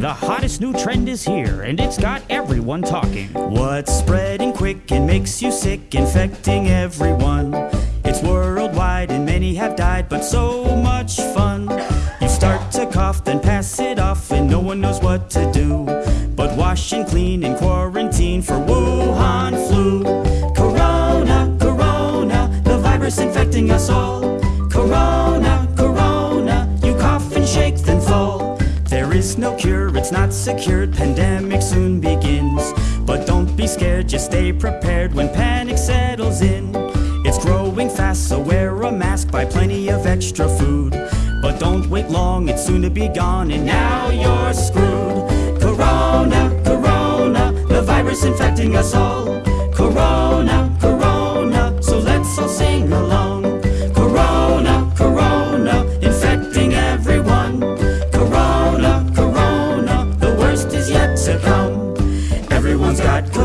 The hottest new trend is here, and it's got everyone talking. What's spreading quick and makes you sick, infecting everyone? It's worldwide and many have died, but so much fun. You start to cough, then pass it off, and no one knows what to do. But wash and clean and quarantine for Wuhan flu. Corona, corona, the virus infecting us all. Corona, corona, you cough and shake, then fall. There is no cure, it's not secured, pandemic soon begins. But don't be scared, just stay prepared when panic settles in. It's growing fast, so wear a mask, buy plenty of extra food. But don't wait long, it's soon to be gone, and now you're screwed. Corona, corona, the virus infecting us all. someone's got